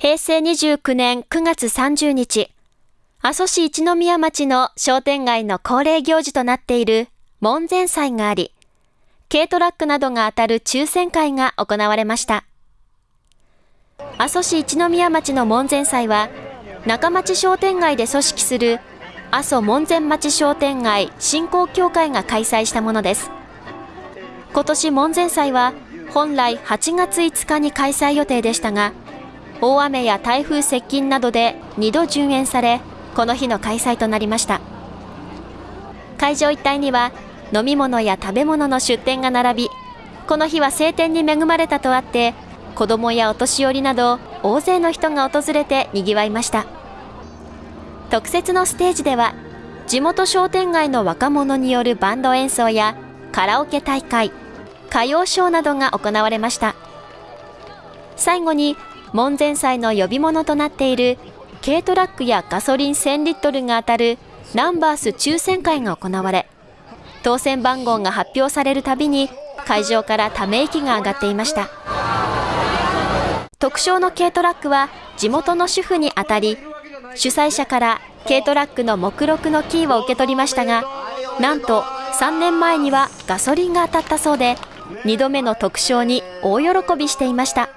平成29年9月30日、阿蘇市一宮町の商店街の恒例行事となっている門前祭があり、軽トラックなどが当たる抽選会が行われました。阿蘇市一宮町の門前祭は、中町商店街で組織する阿蘇門前町商店街振興協会が開催したものです。今年門前祭は本来8月5日に開催予定でしたが、大雨や台風接近などで2度順延され、この日の開催となりました。会場一帯には飲み物や食べ物の出店が並び、この日は晴天に恵まれたとあって、子供やお年寄りなど大勢の人が訪れて賑わいました。特設のステージでは、地元商店街の若者によるバンド演奏やカラオケ大会、歌謡ショーなどが行われました。最後に門前祭の呼び物となっている軽トラックやガソリン1000リットルが当たるナンバース抽選会が行われ、当選番号が発表されるたびに会場からため息が上がっていました。特賞の軽トラックは地元の主婦に当たり、主催者から軽トラックの目録のキーを受け取りましたが、なんと3年前にはガソリンが当たったそうで、2度目の特賞に大喜びしていました。